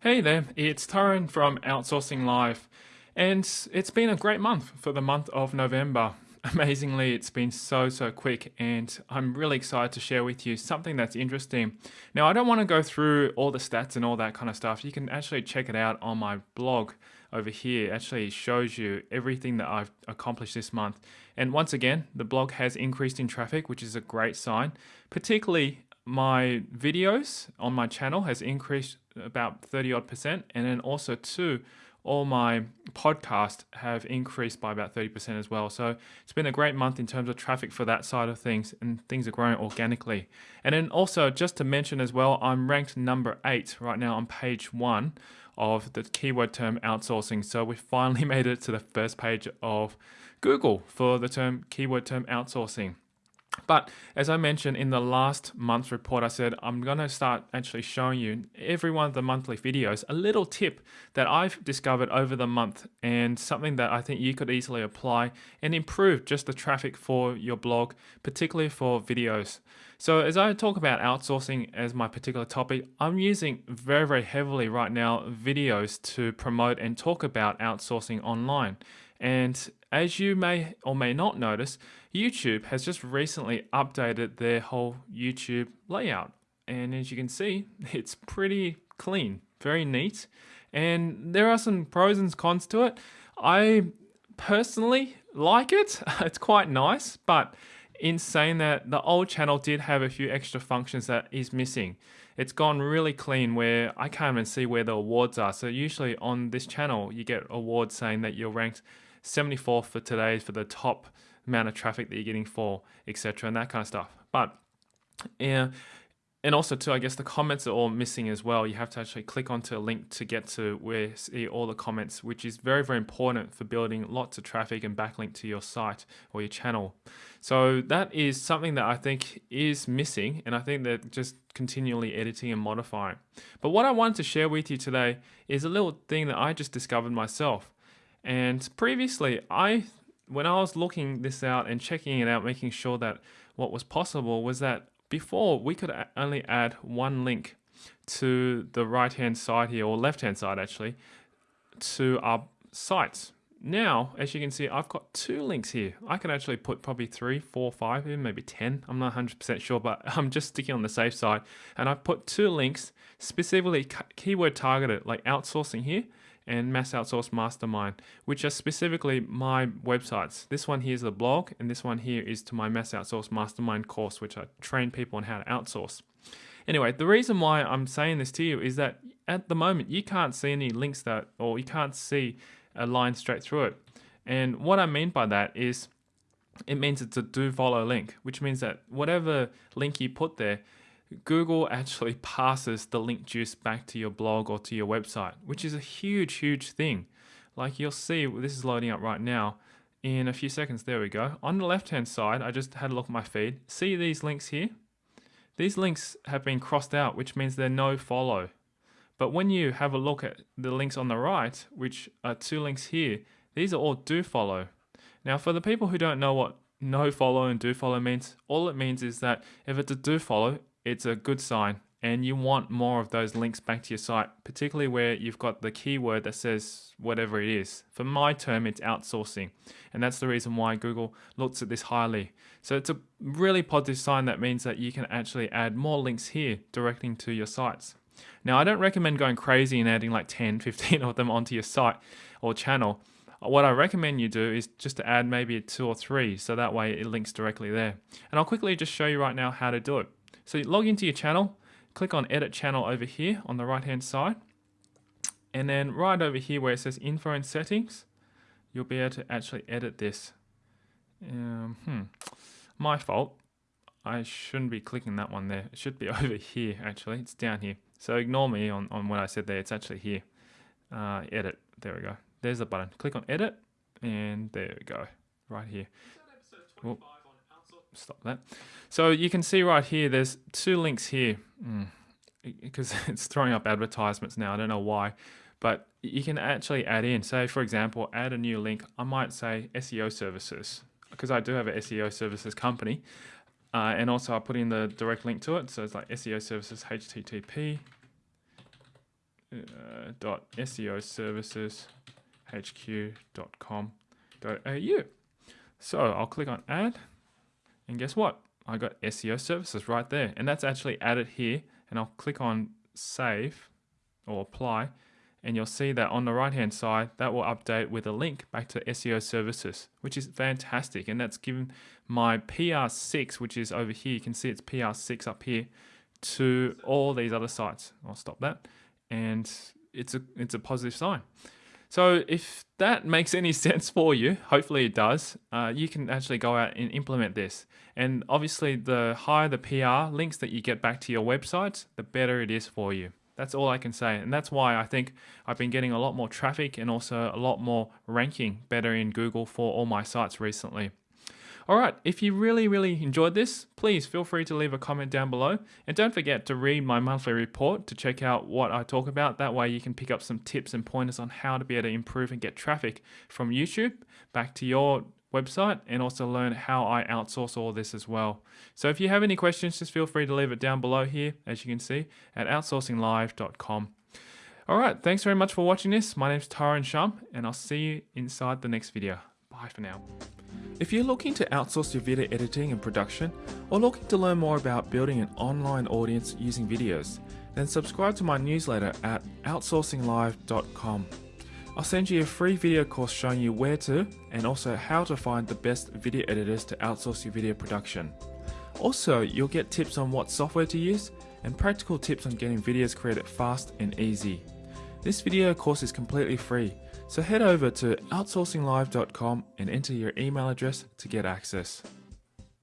Hey there, it's Tyrone from Outsourcing Live, and it's been a great month for the month of November. Amazingly, it's been so, so quick, and I'm really excited to share with you something that's interesting. Now, I don't want to go through all the stats and all that kind of stuff. You can actually check it out on my blog over here. Actually shows you everything that I've accomplished this month. And once again, the blog has increased in traffic, which is a great sign, particularly my videos on my channel has increased about 30 odd percent and then also too all my podcasts have increased by about 30% as well. So it's been a great month in terms of traffic for that side of things and things are growing organically. And then also just to mention as well, I'm ranked number eight right now on page one of the keyword term outsourcing. So we finally made it to the first page of Google for the term keyword term outsourcing. But as I mentioned in the last month's report, I said I'm going to start actually showing you every one of the monthly videos a little tip that I've discovered over the month and something that I think you could easily apply and improve just the traffic for your blog, particularly for videos. So as I talk about outsourcing as my particular topic, I'm using very, very heavily right now videos to promote and talk about outsourcing online. And as you may or may not notice, YouTube has just recently updated their whole YouTube layout. And as you can see, it's pretty clean, very neat. And there are some pros and cons to it. I personally like it. It's quite nice, but in saying that, the old channel did have a few extra functions that is missing. It's gone really clean where I can't even see where the awards are. So usually on this channel, you get awards saying that you're ranked 74th for today for the top amount of traffic that you're getting for, etc. and that kind of stuff. But yeah, and also too, I guess the comments are all missing as well. You have to actually click onto a link to get to where see all the comments, which is very, very important for building lots of traffic and backlink to your site or your channel. So that is something that I think is missing, and I think that just continually editing and modifying. But what I wanted to share with you today is a little thing that I just discovered myself. And previously, I when I was looking this out and checking it out, making sure that what was possible was that before we could only add one link to the right hand side here or left hand side actually to our sites. Now, as you can see, I've got two links here. I can actually put probably three, four, five, even maybe 10. I'm not 100% sure, but I'm just sticking on the safe side. And I've put two links specifically keyword targeted, like outsourcing here and Mass Outsource Mastermind, which are specifically my websites. This one here is the blog, and this one here is to my Mass Outsource Mastermind course, which I train people on how to outsource. Anyway, the reason why I'm saying this to you is that at the moment you can't see any links that, or you can't see a line straight through it. And what I mean by that is it means it's a do follow link, which means that whatever link you put there, Google actually passes the link juice back to your blog or to your website, which is a huge, huge thing. Like you'll see, this is loading up right now. In a few seconds, there we go. On the left-hand side, I just had a look at my feed. See these links here? These links have been crossed out, which means they're no follow. But when you have a look at the links on the right, which are two links here, these are all do follow. Now, for the people who don't know what no follow and do follow means, all it means is that if it's a do follow, it's a good sign and you want more of those links back to your site, particularly where you've got the keyword that says whatever it is. For my term, it's outsourcing. And that's the reason why Google looks at this highly. So it's a really positive sign that means that you can actually add more links here directing to your sites. Now, I don't recommend going crazy and adding like 10, 15 of them onto your site or channel. What I recommend you do is just to add maybe two or three, so that way it links directly there. And I'll quickly just show you right now how to do it. So log into your channel, click on edit channel over here on the right hand side. And then right over here where it says info and settings, you'll be able to actually edit this. Um, hmm, my fault. I shouldn't be clicking that one there. It should be over here actually. It's down here. So ignore me on, on what I said there. It's actually here. Uh, edit. There we go. There's the button. Click on edit and there we go. Right here stop that. So you can see right here, there's two links here mm, because it's throwing up advertisements now. I don't know why, but you can actually add in, say for example, add a new link. I might say SEO services because I do have an SEO services company. Uh, and also I put in the direct link to it. So it's like SEO services HTTP uh, dot SEO services hq.com.au. So I'll click on add and guess what? I got SEO services right there. And that's actually added here. And I'll click on save or apply. And you'll see that on the right hand side that will update with a link back to SEO services which is fantastic. And that's given my PR6 which is over here. You can see it's PR6 up here to all these other sites. I'll stop that. And it's a it's a positive sign so if that makes any sense for you, hopefully it does, uh, you can actually go out and implement this. And obviously the higher the PR links that you get back to your websites, the better it is for you. That's all I can say. And that's why I think I've been getting a lot more traffic and also a lot more ranking better in Google for all my sites recently. All right, if you really, really enjoyed this, please feel free to leave a comment down below. And don't forget to read my monthly report to check out what I talk about. That way you can pick up some tips and pointers on how to be able to improve and get traffic from YouTube back to your website and also learn how I outsource all this as well. So if you have any questions, just feel free to leave it down below here, as you can see, at outsourcinglive.com. All right, thanks very much for watching this. My name is Tyrone Shum, and I'll see you inside the next video. Bye for now. If you're looking to outsource your video editing and production, or looking to learn more about building an online audience using videos, then subscribe to my newsletter at outsourcinglive.com. I'll send you a free video course showing you where to and also how to find the best video editors to outsource your video production. Also, you'll get tips on what software to use and practical tips on getting videos created fast and easy. This video course is completely free, so head over to outsourcinglive.com and enter your email address to get access.